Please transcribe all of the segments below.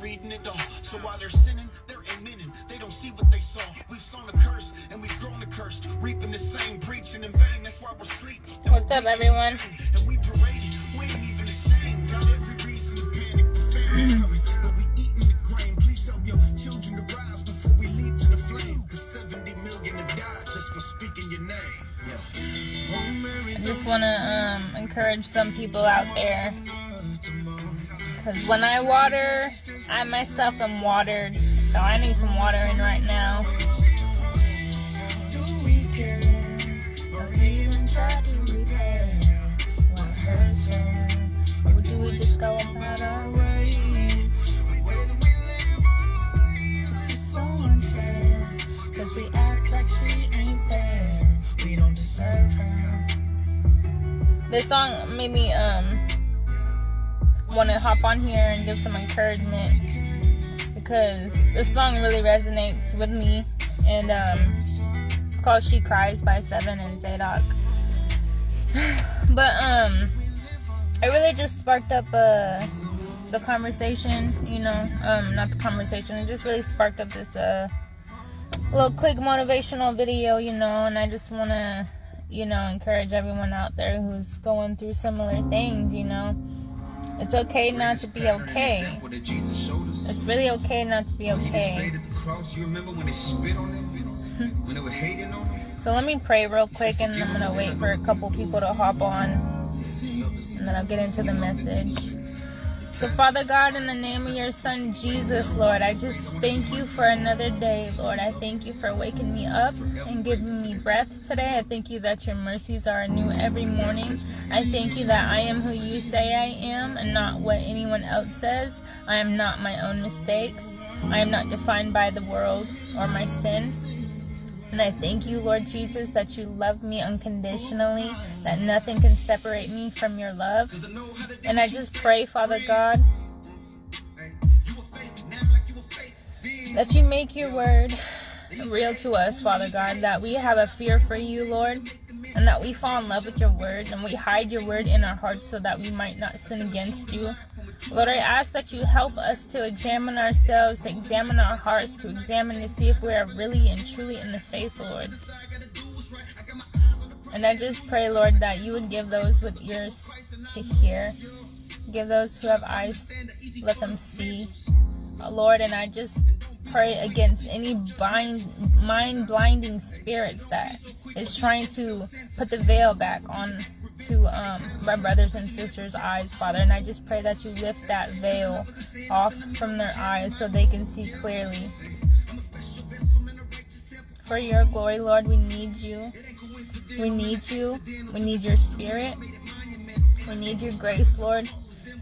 reading it all. So while they're sinning, they're admitting they don't see what they saw. We've sown a curse and we've grown a curse, reaping the same, preaching in vain. That's why we're asleep. And What's up, everyone? And we parade it. We ain't even ashamed. Got every reason to panic. The famine's coming, but we eating the grain. Please help your children to rise before we leap to the flame. Cause 70 million have died just for speaking your name. Yeah. I just want to um, encourage some people out there. Because when I water, I myself am watered. So I need some watering right now. do we care? Or even try to repair what hurts her? Or do we just go about our way that we live our lives is so unfair. Because we act like she ain't there. We don't deserve her. This song made me um want to hop on here and give some encouragement because this song really resonates with me and um it's called She Cries by Seven and Zadok. but um it really just sparked up uh the conversation, you know, um not the conversation, it just really sparked up this uh little quick motivational video, you know, and I just want to you know, encourage everyone out there who's going through similar things, you know. It's okay not to be okay. It's really okay not to be okay. You remember when they spit on them? When they were hating on them? So let me pray real quick and I'm going to wait for a couple people to hop on and then I'll get into the message. So, Father God, in the name of your Son Jesus, Lord, I just thank you for another day, Lord. I thank you for waking me up and giving me breath today. I thank you that your mercies are new every morning. I thank you that I am who you say I am and not what anyone else says. I am not my own mistakes. I am not defined by the world or my sin. And I thank you, Lord Jesus, that you love me unconditionally, that nothing can separate me from your love. And I just pray, Father God, that you make your word real to us, Father God, that we have a fear for you, Lord, and that we fall in love with your word and we hide your word in our hearts so that we might not sin against you. Lord, I ask that you help us to examine ourselves, to examine our hearts, to examine to see if we are really and truly in the faith, Lord. And I just pray, Lord, that you would give those with ears to hear, give those who have eyes, let them see. Lord, and I just pray against any bind, mind blinding spirits that is trying to put the veil back on to um, my brothers and sisters' eyes, Father. And I just pray that you lift that veil off from their eyes so they can see clearly. For your glory, Lord, we need you. We need you. We need your spirit. We need your grace, Lord.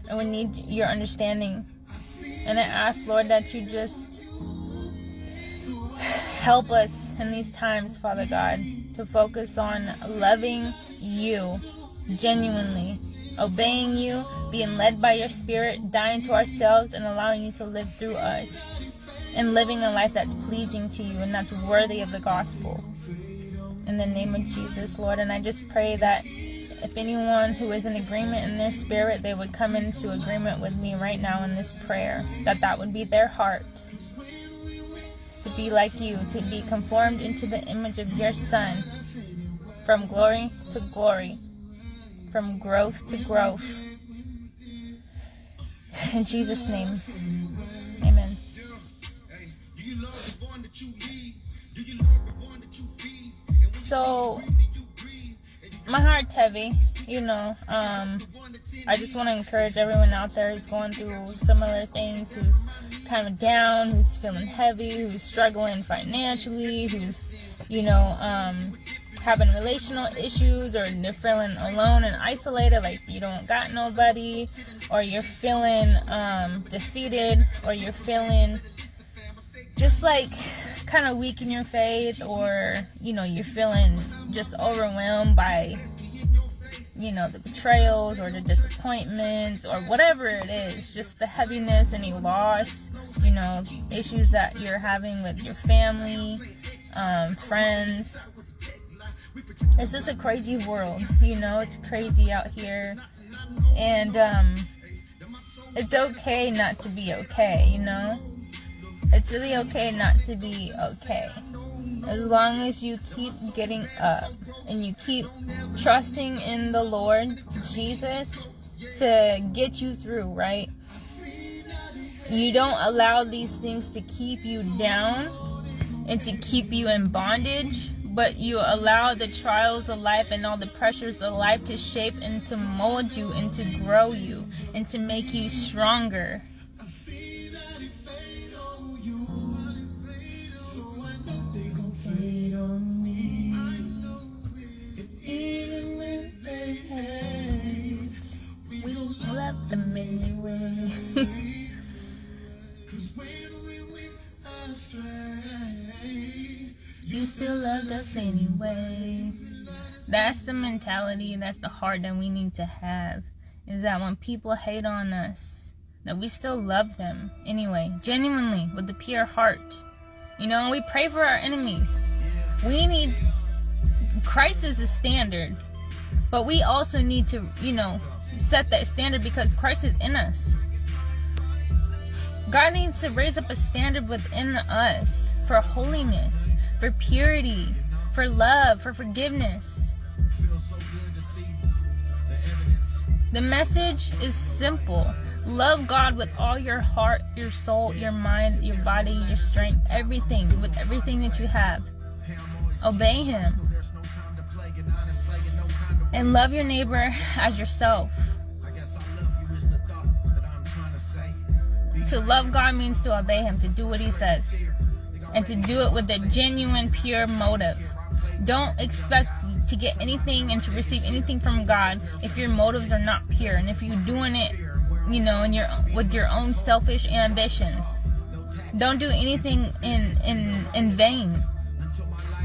And we need your understanding. And I ask, Lord, that you just help us in these times, Father God, to focus on loving you genuinely, obeying you, being led by your spirit, dying to ourselves, and allowing you to live through us, and living a life that's pleasing to you and that's worthy of the gospel. In the name of Jesus, Lord, and I just pray that if anyone who is in agreement in their spirit, they would come into agreement with me right now in this prayer, that that would be their heart. To be like you, to be conformed into the image of your Son, from glory to glory, from growth to growth. In Jesus' name, amen. So, my heart's heavy, you know. Um, I just want to encourage everyone out there who's going through similar things, who's kind of down, who's feeling heavy, who's struggling financially, who's, you know, um, having relational issues or they're feeling alone and isolated like you don't got nobody or you're feeling um, defeated or you're feeling just like kind of weak in your faith or you know you're feeling just overwhelmed by you know the betrayals or the disappointments or whatever it is just the heaviness any loss you know issues that you're having with your family um, friends it's just a crazy world, you know, it's crazy out here. And um it's okay not to be okay, you know? It's really okay not to be okay. As long as you keep getting up and you keep trusting in the Lord Jesus to get you through, right? You don't allow these things to keep you down and to keep you in bondage, but you allow the trials of life and all the pressures of life to shape and to mold you and to grow you and to make you stronger. Still loved us anyway. That's the mentality, that's the heart that we need to have. Is that when people hate on us, that we still love them anyway, genuinely, with the pure heart. You know, we pray for our enemies. We need, Christ is the standard. But we also need to, you know, set that standard because Christ is in us. God needs to raise up a standard within us for holiness, for purity, for love, for forgiveness. The message is simple. Love God with all your heart, your soul, your mind, your body, your strength, everything, with everything that you have. Obey Him. And love your neighbor as yourself. To love God means to obey Him, to do what He says, and to do it with a genuine, pure motive. Don't expect to get anything and to receive anything from God if your motives are not pure, and if you're doing it, you know, in your with your own selfish ambitions. Don't do anything in in in vain.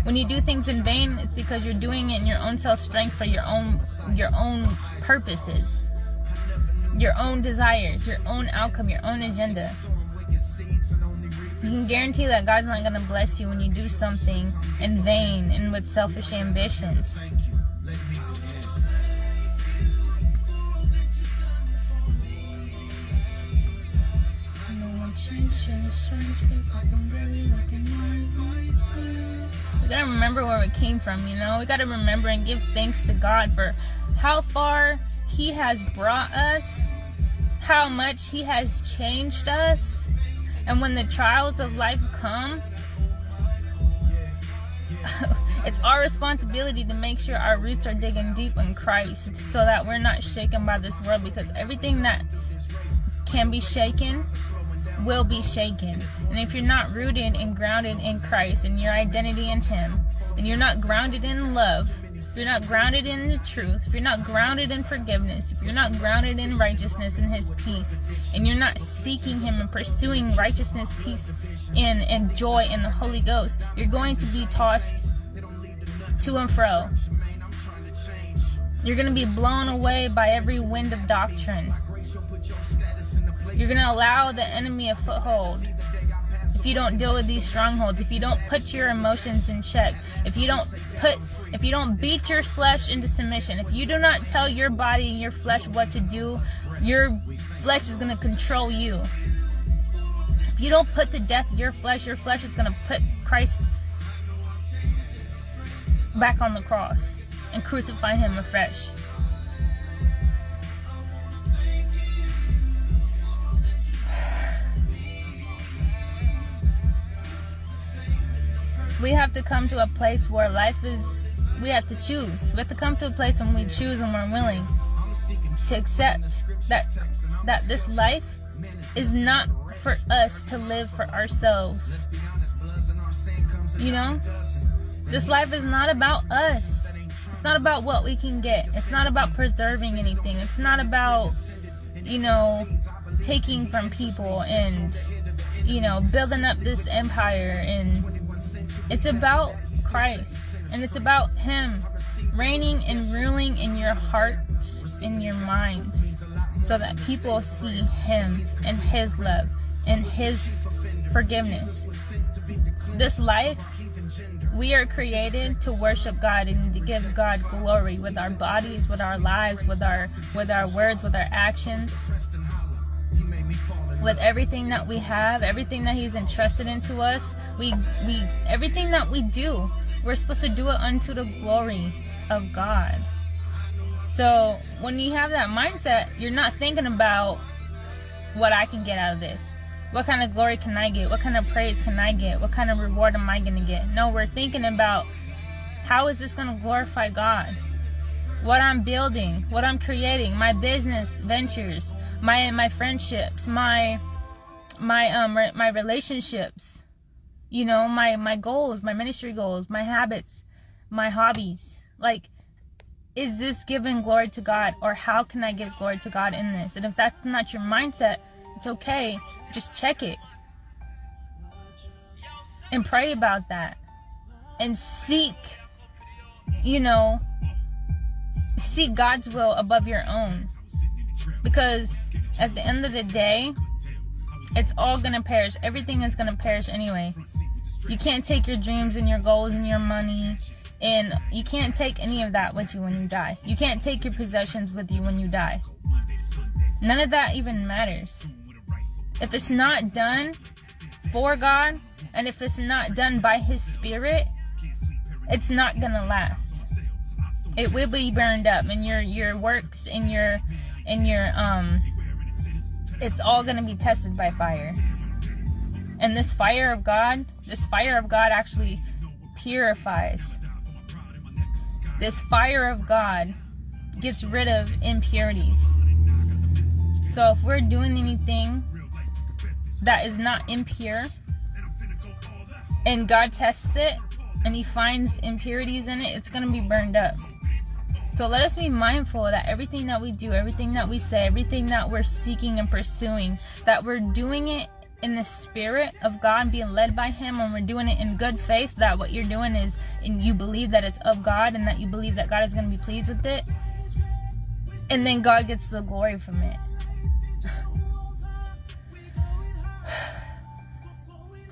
When you do things in vain, it's because you're doing it in your own self strength for your own your own purposes your own desires, your own outcome, your own agenda. You can guarantee that God's not going to bless you when you do something in vain and with selfish ambitions. We gotta remember where we came from, you know? We gotta remember and give thanks to God for how far He has brought us how much He has changed us. And when the trials of life come, it's our responsibility to make sure our roots are digging deep in Christ so that we're not shaken by this world because everything that can be shaken will be shaken. And if you're not rooted and grounded in Christ and your identity in Him, and you're not grounded in love, if you're not grounded in the truth, if you're not grounded in forgiveness, if you're not grounded in righteousness and His peace, and you're not seeking Him and pursuing righteousness, peace, and, and joy in the Holy Ghost, you're going to be tossed to and fro. You're going to be blown away by every wind of doctrine. You're going to allow the enemy a foothold if you don't deal with these strongholds, if you don't put your emotions in check, if you don't put if you don't beat your flesh into submission, if you do not tell your body and your flesh what to do, your flesh is going to control you. If you don't put to death your flesh, your flesh is going to put Christ back on the cross and crucify him afresh. We have to come to a place where life is we have to choose. We have to come to a place when we choose and we're willing to accept that that this life is not for us to live for ourselves. You know? This life is not about us. It's not about what we can get. It's not about preserving anything. It's not about, you know, taking from people and, you know, building up this empire and it's about Christ and it's about Him reigning and ruling in your hearts, in your minds, so that people see Him and His love and His forgiveness. This life, we are created to worship God and to give God glory with our bodies, with our lives, with our with our words, with our actions. With everything that we have, everything that He's entrusted into us. We we everything that we do, we're supposed to do it unto the glory of God. So when you have that mindset, you're not thinking about what I can get out of this. What kind of glory can I get? What kind of praise can I get? What kind of reward am I going to get? No, we're thinking about how is this going to glorify God? What I'm building, what I'm creating, my business ventures, my my friendships, my my um my relationships, you know, my my goals, my ministry goals, my habits, my hobbies. Like is this giving glory to God or how can I give glory to God in this? And if that's not your mindset, it's okay. Just check it. And pray about that. And seek, you know, seek God's will above your own. Because at the end of the day, it's all going to perish. Everything is going to perish anyway. You can't take your dreams and your goals and your money and you can't take any of that with you when you die. You can't take your possessions with you when you die. None of that even matters. If it's not done for God, and if it's not done by His Spirit, it's not gonna last. It will be burned up, and your your works and your and your um, it's all gonna be tested by fire. And this fire of God, this fire of God actually purifies this fire of God gets rid of impurities. So if we're doing anything that is not impure and God tests it and he finds impurities in it, it's going to be burned up. So let us be mindful that everything that we do, everything that we say, everything that we're seeking and pursuing, that we're doing it in the spirit of God, being led by Him, and we're doing it in good faith, that what you're doing is, and you believe that it's of God, and that you believe that God is going to be pleased with it, and then God gets the glory from it.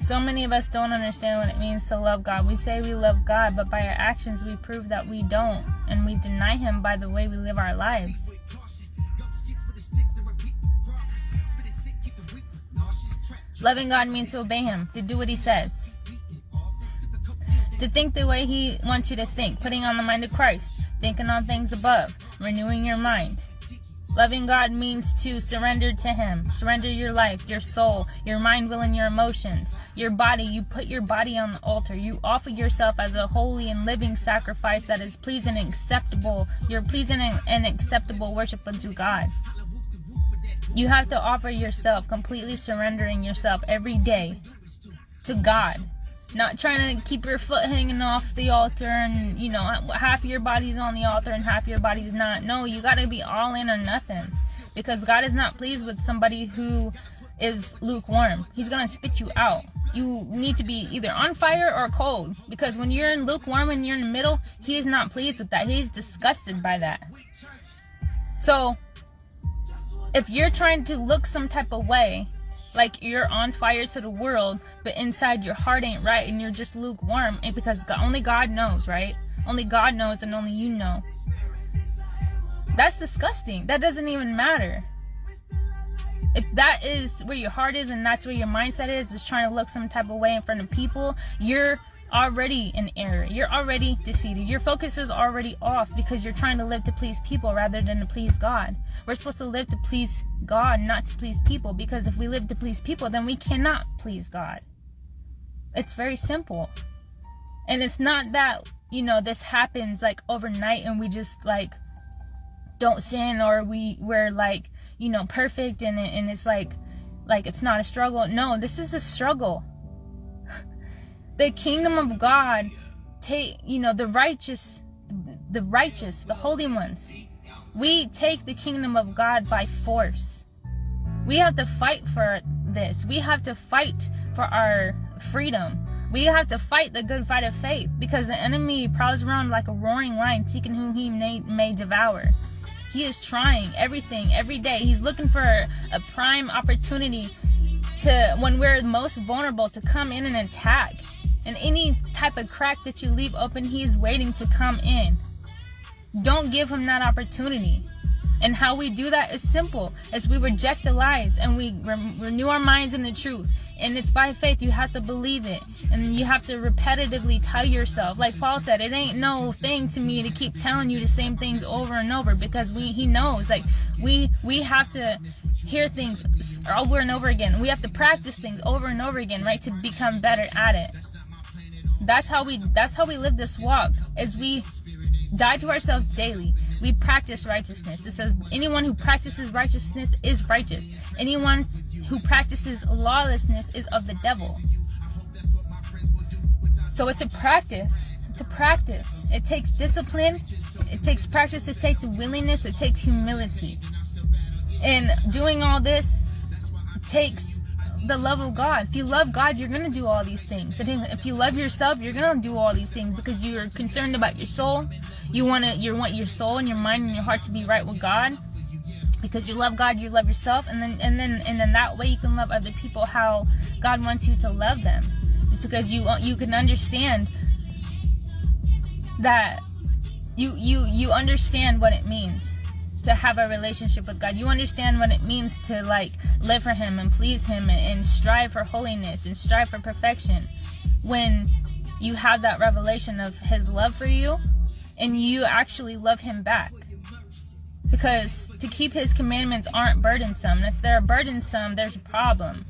So many of us don't understand what it means to love God. We say we love God, but by our actions we prove that we don't, and we deny Him by the way we live our lives. Loving God means to obey Him, to do what He says, to think the way He wants you to think, putting on the mind of Christ, thinking on things above, renewing your mind. Loving God means to surrender to Him. Surrender your life, your soul, your mind, will, and your emotions. Your body, you put your body on the altar. You offer yourself as a holy and living sacrifice that is pleasing and acceptable. You're pleasing and acceptable worship unto God. You have to offer yourself, completely surrendering yourself every day to God. Not trying to keep your foot hanging off the altar and, you know, half your body's on the altar and half your body's not. No, you got to be all in or nothing. Because God is not pleased with somebody who is lukewarm. He's to spit you out. You need to be either on fire or cold. Because when you're in lukewarm and you're in the middle, He is not pleased with that. He's disgusted by that. So, if you're trying to look some type of way, like you're on fire to the world, but inside your heart ain't right and you're just lukewarm, and because only God knows, right? Only God knows and only you know. That's disgusting. That doesn't even matter. If that is where your heart is and that's where your mindset is, is trying to look some type of way in front of people, you're already in error. You're already defeated. Your focus is already off because you're trying to live to please people rather than to please God. We're supposed to live to please God, not to please people, because if we live to please people, then we cannot please God. It's very simple. And it's not that, you know, this happens like overnight and we just like don't sin or we we're like, you know, perfect and and it's like like it's not a struggle. No, this is a struggle. The kingdom of God take you know the righteous the righteous the holy ones. We take the kingdom of God by force. We have to fight for this. We have to fight for our freedom. We have to fight the good fight of faith because the enemy prowls around like a roaring lion seeking whom he may, may devour he is trying everything every day he's looking for a prime opportunity to when we're most vulnerable to come in and attack and any type of crack that you leave open, he is waiting to come in. Don't give him that opportunity. And how we do that is simple, as we reject the lies and we re- renew our minds in the truth. And it's by faith. You have to believe it, and you have to repetitively tell yourself, like Paul said, it ain't no thing to me to keep telling you the same things over and over because we he knows like we we have to hear things over and over again. We have to practice things over and over again, right, to become better at it. That's how we that's how we live this walk. As we die to ourselves daily. We practice righteousness. It says anyone who practices righteousness is righteous. Anyone who practices lawlessness is of the devil. So it's a practice. It's a practice. It takes discipline. It takes practice. It takes willingness. It takes humility. And doing all this takes the love of God. If you love God, you're going to do all these things. If you love yourself, you're going to do all these things because you're concerned about your soul. You want to you want your soul and your mind and your heart to be right with God. Because you love God, you love yourself, and then and then and then that way you can love other people how God wants you to love them. It's because you you can understand that you you you understand what it means to have a relationship with God. You understand what it means to like live for Him and please Him and, and strive for holiness and strive for perfection. When you have that revelation of His love for you and you actually love Him back. Because to keep His commandments aren't burdensome. If they're burdensome, there's a problem.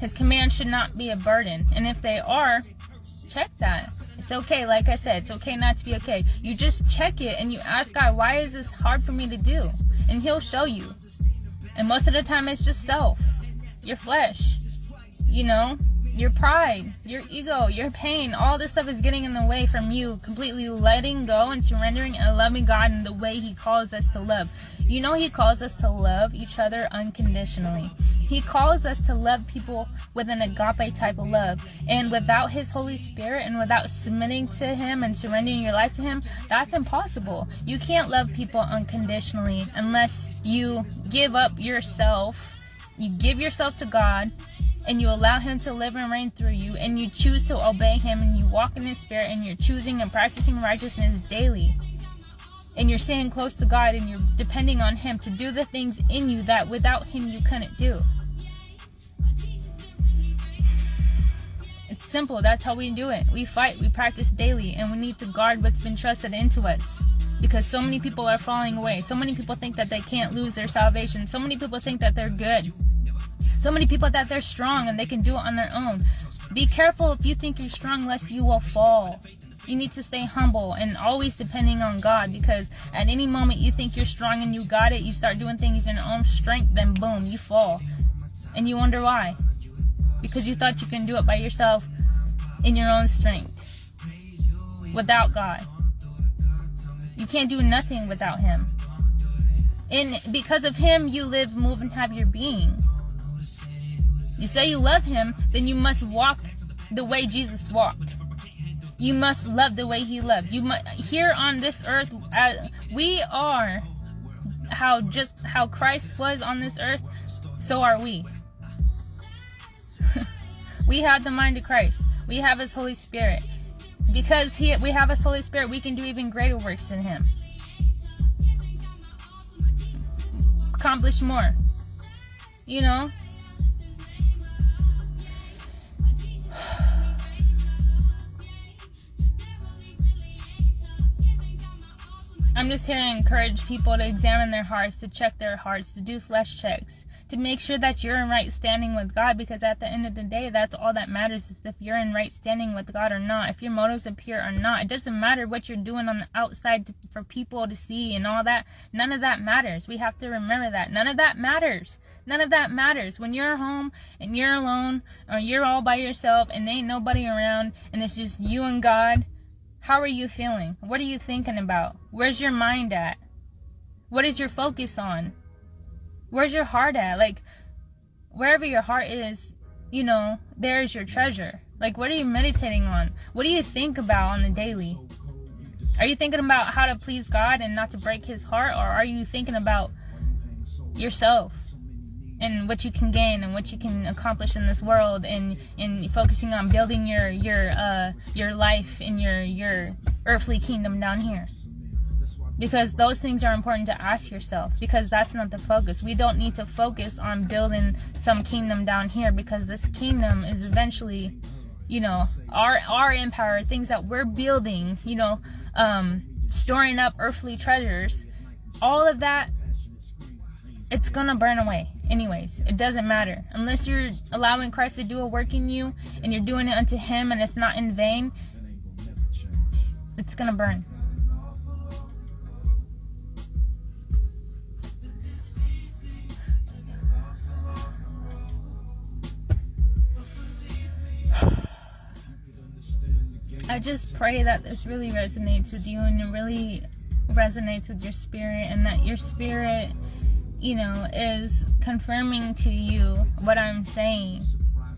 His commands should not be a burden. And if they are, check that. It's okay, like I said, it's okay not to be okay. You just check it and you ask God, why is this hard for me to do? And He'll show you. And most of the time, it's just self, your flesh, you know, your pride, your ego, your pain. All this stuff is getting in the way from you completely letting go and surrendering and loving God in the way He calls us to love. You know, He calls us to love each other unconditionally. He calls us to love people with an agape type of love. And without His Holy Spirit and without submitting to Him and surrendering your life to Him, that's impossible. You can't love people unconditionally unless you give up yourself, you give yourself to God, and you allow Him to live and reign through you, and you choose to obey Him, and you walk in His Spirit, and you're choosing and practicing righteousness daily and you're staying close to God and you're depending on Him to do the things in you that without Him you couldn't do. It's simple. That's how we do it. We fight, we practice daily, and we need to guard what's been trusted into us. Because so many people are falling away. So many people think that they can't lose their salvation. So many people think that they're good. So many people that they're strong and they can do it on their own. Be careful if you think you're strong, lest you will fall. You need to stay humble and always depending on God because at any moment you think you're strong and you got it, you start doing things in your own strength, then boom, you fall. And you wonder why. Because you thought you can do it by yourself in your own strength without God. You can't do nothing without Him. And because of Him, you live, move, and have your being. You say you love Him, then you must walk the way Jesus walked. You must love the way he loved. You must here on this earth uh, we are how just how christ was on this earth so are we. We have the mind of christ. We have his holy spirit. Because he we have his holy spirit we can do even greater works than him. Accomplish more. You know I'm just here to encourage people to examine their hearts, to check their hearts, to do flesh checks, to make sure that you're in right standing with God because at the end of the day, that's all that matters is if you're in right standing with God or not, if your motives are pure or not. It doesn't matter what you're doing on the outside to, for people to see and all that. None of that matters. We have to remember that. None of that matters. None of that matters. When you're home and you're alone or you're all by yourself and ain't nobody around and it's just you and God how are you feeling? What are you thinking about? Where's your mind at? What is your focus on? Where's your heart at? Like, wherever your heart is, you know, there's your treasure. Like, what are you meditating on? What do you think about on the daily? Are you thinking about how to please God and not to break his heart? Or are you thinking about yourself? And what you can gain and what you can accomplish in this world and in focusing on building your your uh your life in your your earthly kingdom down here. Because those things are important to ask yourself because that's not the focus. We don't need to focus on building some kingdom down here because this kingdom is eventually you know our our empire things that we're building you know um storing up earthly treasures. All of that it's gonna burn away anyways it doesn't matter. Unless you're allowing christ to do a work in you and you're doing it unto him and it's not in vain it's gonna burn. I just pray that this really resonates with you and it really resonates with your spirit and that your spirit, you know, is confirming to you what I'm saying.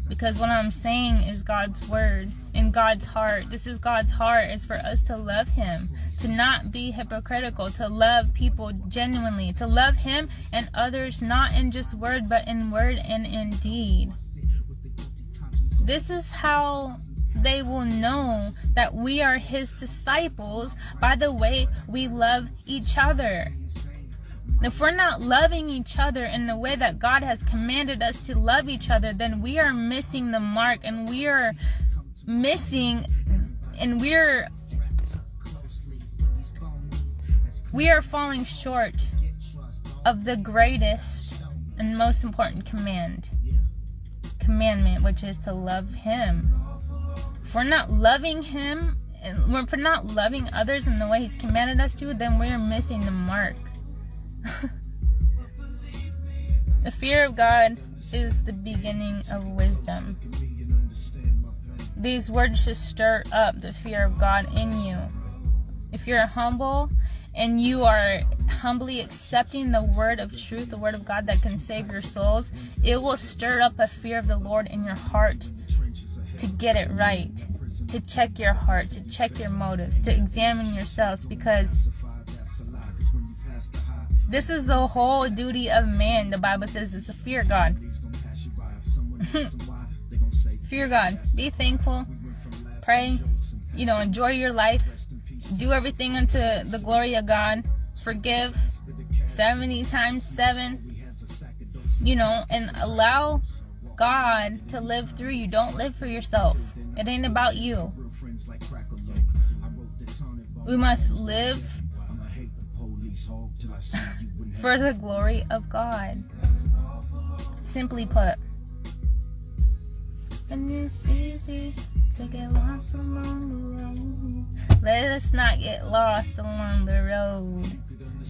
Because what I'm saying is God's word and God's heart. This is God's heart is for us to love him, to not be hypocritical, to love people genuinely, to love him and others not in just word but in word and in deed. This is how they will know that we are his disciples by the way we love each other. If we're not loving each other in the way that God has commanded us to love each other, then we are missing the mark and we are missing and we're we are falling short of the greatest and most important command commandment which is to love him. If we're not loving him and if we're not loving others in the way he's commanded us to then we're missing the mark the fear of god is the beginning of wisdom. These words should stir up the fear of god in you. If you're humble and you are humbly accepting the word of truth the word of god that can save your souls it will stir up a fear of the lord in your heart to get it right, to check your heart, to check your motives, to examine yourselves because this is the whole duty of man. The Bible says it's to fear God. fear God. Be thankful. Pray. You know, enjoy your life. Do everything unto the glory of God. Forgive 70 times 7. You know, and allow God to live through you. Don't live for yourself. It ain't about you. We must live for the glory of God. Simply put. And it's easy to get lost along the road. Let us not get lost along the road.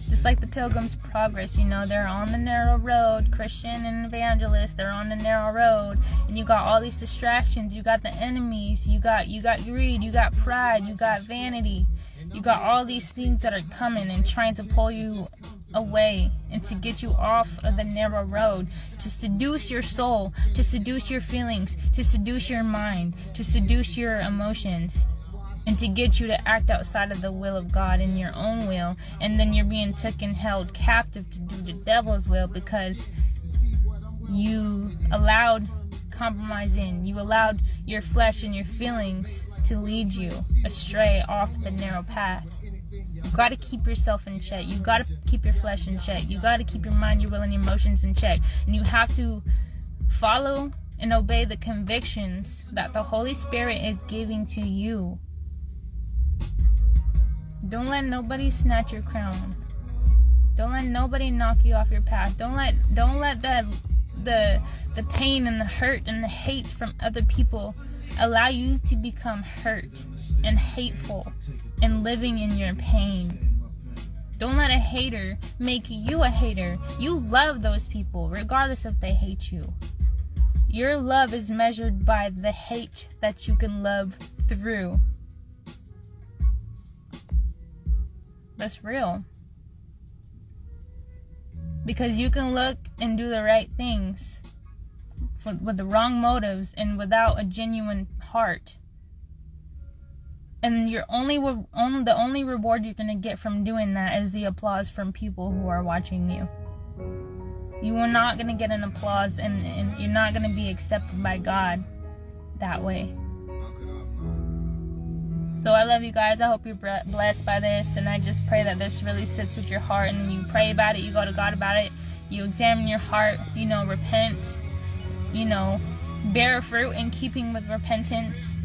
Just like the pilgrim's progress you know they're on the narrow road. Christian and evangelist they're on the narrow road. And you got all these distractions. You got the enemies. You got you got greed. You got pride. You got vanity. You got all these things that are coming and trying to pull you away and to get you off of the narrow road to seduce your soul to seduce your feelings to seduce your mind to seduce your emotions and to get you to act outside of the will of God in your own will, and then you're being taken held captive to do the devil's will because you allowed compromise in, you allowed your flesh and your feelings to lead you astray off the narrow path. You gotta keep yourself in check. You gotta keep your flesh in check. You gotta keep your mind, your will, and your emotions in check. And you have to follow and obey the convictions that the Holy Spirit is giving to you don't let nobody snatch your crown. Don't let nobody knock you off your path. Don't let don't let the the the pain and the hurt and the hate from other people allow you to become hurt and hateful and living in your pain. Don't let a hater make you a hater. You love those people regardless if they hate you. Your love is measured by the hate that you can love through. That's real. Because you can look and do the right things for, with the wrong motives and without a genuine heart. And your only, only the only reward you're gonna get from doing that is the applause from people who are watching you. You are not gonna get an applause, and, and you're not gonna be accepted by God that way. So I love you guys. I hope you're blessed by this, and I just pray that this really sits with your heart, and you pray about it, you go to God about it, you examine your heart, you know, repent, you know, bear fruit in keeping with repentance.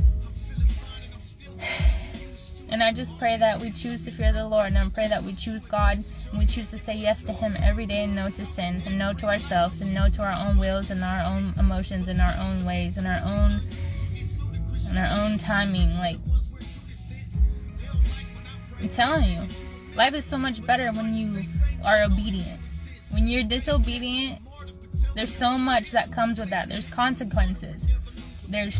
And I just pray that we choose to fear the Lord, and I pray that we choose God, and we choose to say yes to Him every day, and no to sin, and no to ourselves, and no to our own wills, and our own emotions, and our own ways, and our own, and our own timing. Like I'm telling you, life is so much better when you are obedient. When you're disobedient, there's so much that comes with that. There's consequences. There's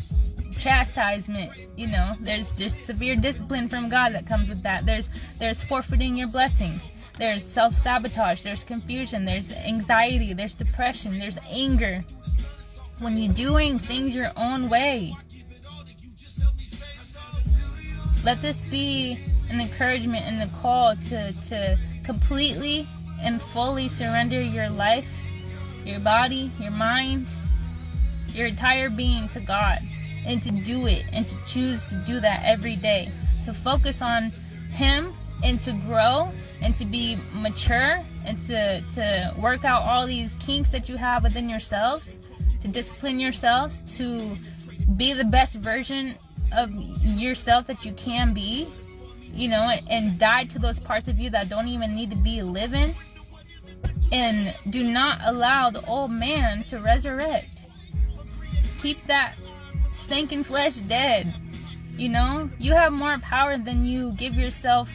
chastisement you know. There's there's severe discipline from god that comes with that. There's there's forfeiting your blessings. There's self-sabotage. There's confusion. There's anxiety. There's depression. There's anger. When you're doing things your own way let this be an encouragement and a call to to completely and fully surrender your life your body your mind your entire being to god and to do it and to choose to do that every day. To focus on him and to grow and to be mature and to to work out all these kinks that you have within yourselves to discipline yourselves to be the best version of yourself that you can be you know and die to those parts of you that don't even need to be living and do not allow the old man to resurrect keep that stinking flesh dead. You know, you have more power than you give yourself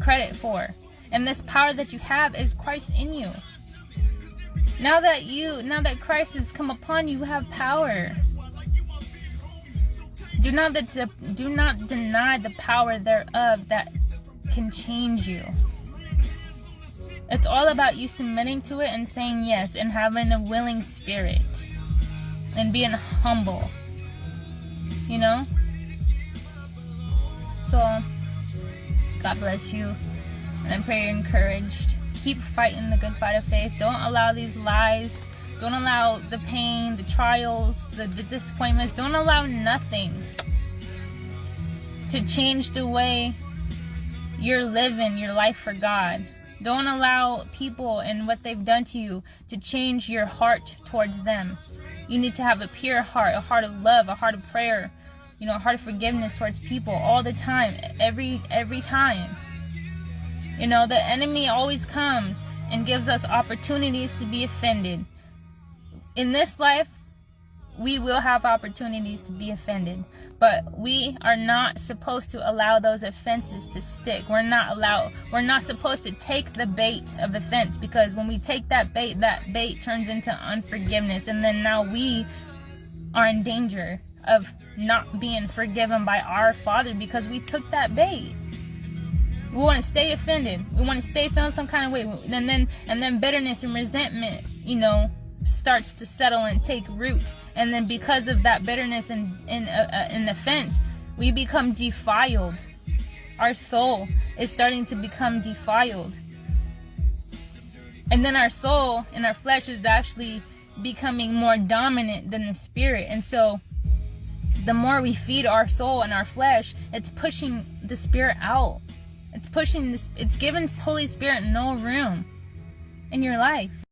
credit for. And this power that you have is Christ in you. Now that you, now that Christ has come upon you, you have power. Do not, do not deny the power thereof that can change you. It's all about you submitting to it and saying yes and having a willing spirit and being humble you know? So, God bless you. And I pray you're encouraged. Keep fighting the good fight of faith. Don't allow these lies. Don't allow the pain, the trials, the, the disappointments. Don't allow nothing to change the way you're living your life for God. Don't allow people and what they've done to you to change your heart towards them. You need to have a pure heart, a heart of love, a heart of prayer, you know, a heart of forgiveness towards people all the time, every every time. You know, the enemy always comes and gives us opportunities to be offended. In this life, we will have opportunities to be offended, but we are not supposed to allow those offenses to stick. We're not allowed, we're not supposed to take the bait of offense because when we take that bait, that bait turns into unforgiveness, and then now we are in danger of not being forgiven by our Father because we took that bait. We want to stay offended. We want to stay feeling some kind of way, and then and then bitterness and resentment, you know, starts to settle and take root. And then because of that bitterness and in uh, uh, offense, we become defiled. Our soul is starting to become defiled. And then our soul and our flesh is actually becoming more dominant than the spirit. And so the more we feed our soul and our flesh, it's pushing the spirit out. It's pushing this, it's giving Holy Spirit no room in your life.